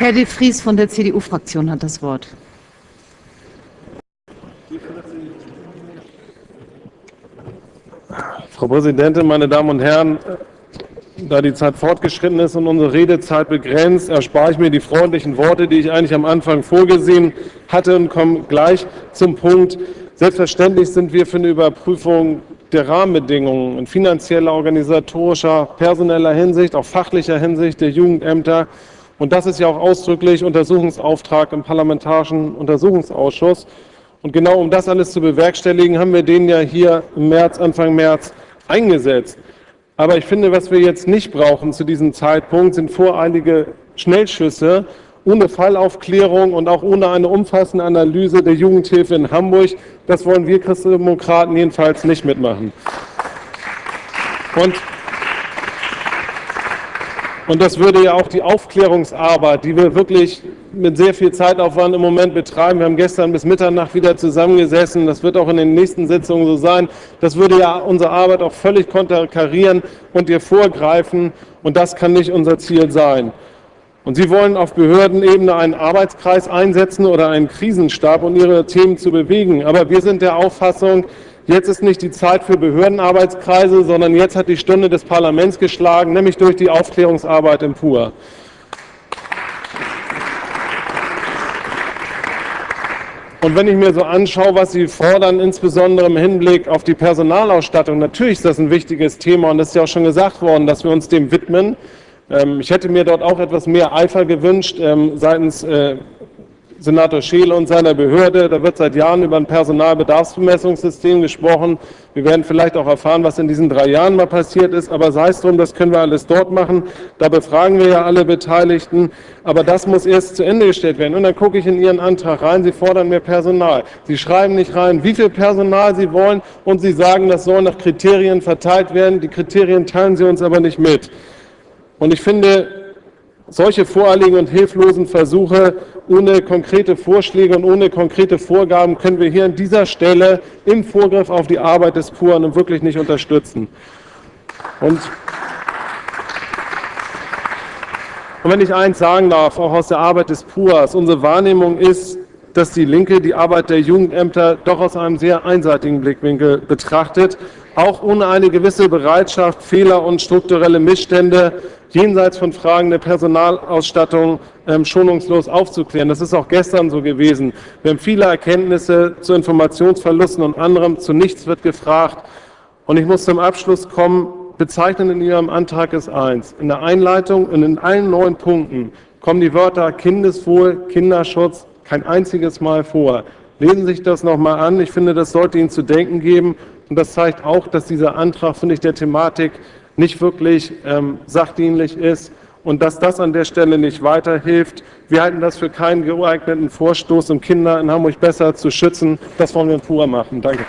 Herr de Vries von der CDU-Fraktion hat das Wort. Frau Präsidentin, meine Damen und Herren! Da die Zeit fortgeschritten ist und unsere Redezeit begrenzt, erspare ich mir die freundlichen Worte, die ich eigentlich am Anfang vorgesehen hatte und komme gleich zum Punkt. Selbstverständlich sind wir für eine Überprüfung der Rahmenbedingungen in finanzieller, organisatorischer, personeller Hinsicht, auch fachlicher Hinsicht der Jugendämter. Und das ist ja auch ausdrücklich Untersuchungsauftrag im Parlamentarischen Untersuchungsausschuss. Und genau um das alles zu bewerkstelligen, haben wir den ja hier im März, Anfang März eingesetzt. Aber ich finde, was wir jetzt nicht brauchen zu diesem Zeitpunkt, sind voreilige Schnellschüsse ohne Fallaufklärung und auch ohne eine umfassende Analyse der Jugendhilfe in Hamburg. Das wollen wir Christdemokraten jedenfalls nicht mitmachen. Und und das würde ja auch die Aufklärungsarbeit, die wir wirklich mit sehr viel Zeitaufwand im Moment betreiben, wir haben gestern bis Mitternacht wieder zusammengesessen, das wird auch in den nächsten Sitzungen so sein, das würde ja unsere Arbeit auch völlig konterkarieren und ihr vorgreifen und das kann nicht unser Ziel sein. Und Sie wollen auf Behördenebene einen Arbeitskreis einsetzen oder einen Krisenstab, um Ihre Themen zu bewegen. Aber wir sind der Auffassung, Jetzt ist nicht die Zeit für Behördenarbeitskreise, sondern jetzt hat die Stunde des Parlaments geschlagen, nämlich durch die Aufklärungsarbeit im PUR. Und wenn ich mir so anschaue, was Sie fordern, insbesondere im Hinblick auf die Personalausstattung, natürlich ist das ein wichtiges Thema und es ist ja auch schon gesagt worden, dass wir uns dem widmen. Ähm, ich hätte mir dort auch etwas mehr Eifer gewünscht ähm, seitens äh, Senator Scheele und seiner Behörde. Da wird seit Jahren über ein Personalbedarfsbemessungssystem gesprochen. Wir werden vielleicht auch erfahren, was in diesen drei Jahren mal passiert ist. Aber sei es drum, das können wir alles dort machen. Da befragen wir ja alle Beteiligten. Aber das muss erst zu Ende gestellt werden. Und dann gucke ich in Ihren Antrag rein. Sie fordern mehr Personal. Sie schreiben nicht rein, wie viel Personal Sie wollen. Und Sie sagen, das soll nach Kriterien verteilt werden. Die Kriterien teilen Sie uns aber nicht mit. Und ich finde, solche voreiligen und hilflosen Versuche ohne konkrete Vorschläge und ohne konkrete Vorgaben können wir hier an dieser Stelle im Vorgriff auf die Arbeit des PUAN wirklich nicht unterstützen. Und, und wenn ich eins sagen darf, auch aus der Arbeit des PUAs, unsere Wahrnehmung ist, dass die Linke die Arbeit der Jugendämter doch aus einem sehr einseitigen Blickwinkel betrachtet, auch ohne eine gewisse Bereitschaft, Fehler und strukturelle Missstände jenseits von Fragen der Personalausstattung ähm, schonungslos aufzuklären. Das ist auch gestern so gewesen. Wir haben viele Erkenntnisse zu Informationsverlusten und anderem. Zu nichts wird gefragt. Und ich muss zum Abschluss kommen. Bezeichnend in Ihrem Antrag ist eins. In der Einleitung und in allen neun Punkten kommen die Wörter Kindeswohl, Kinderschutz kein einziges Mal vor. Lesen Sie sich das nochmal an. Ich finde, das sollte Ihnen zu denken geben. Und das zeigt auch, dass dieser Antrag, finde ich, der Thematik nicht wirklich ähm, sachdienlich ist und dass das an der Stelle nicht weiterhilft. Wir halten das für keinen geeigneten Vorstoß, um Kinder in Hamburg besser zu schützen. Das wollen wir in Pura machen. Danke.